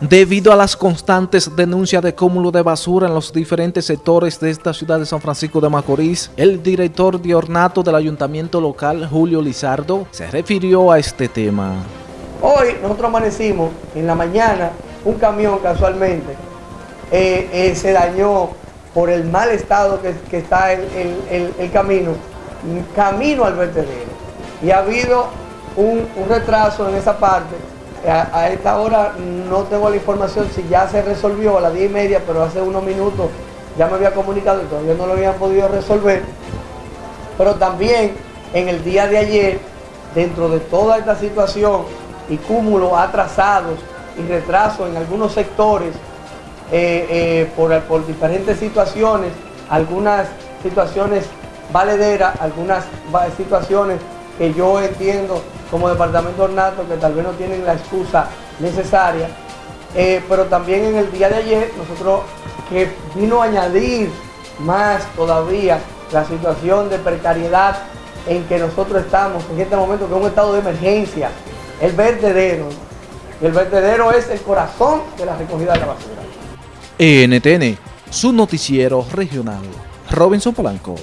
Debido a las constantes denuncias de cúmulo de basura en los diferentes sectores de esta ciudad de San Francisco de Macorís, el director de ornato del ayuntamiento local, Julio Lizardo, se refirió a este tema. Hoy nosotros amanecimos en la mañana, un camión casualmente eh, eh, se dañó por el mal estado que, está el, camino, camino al vertedero. Y ha habido un retraso en esa parte a, esta hora no tengo la información si ya se resolvió a las 10 y media, pero hace unos minutos ya me había comunicado y todavía no lo habían podido resolver. Pero también en el día de ayer, dentro de toda esta situación y cúmulos atrasados y retrasos en algunos sectores eh, eh, por diferentes situaciones, algunas situaciones valederas, algunas situaciones que yo entiendo como departamento ornato que tal vez no tienen la excusa necesaria, eh, pero también en el día de ayer nosotros que vino a añadir más todavía la situación de precariedad en que nosotros estamos en este momento, que es un estado de emergencia, el vertedero. El vertedero es el corazón de la recogida de la basura. NTN, su noticiero regional. Robinson Polanco.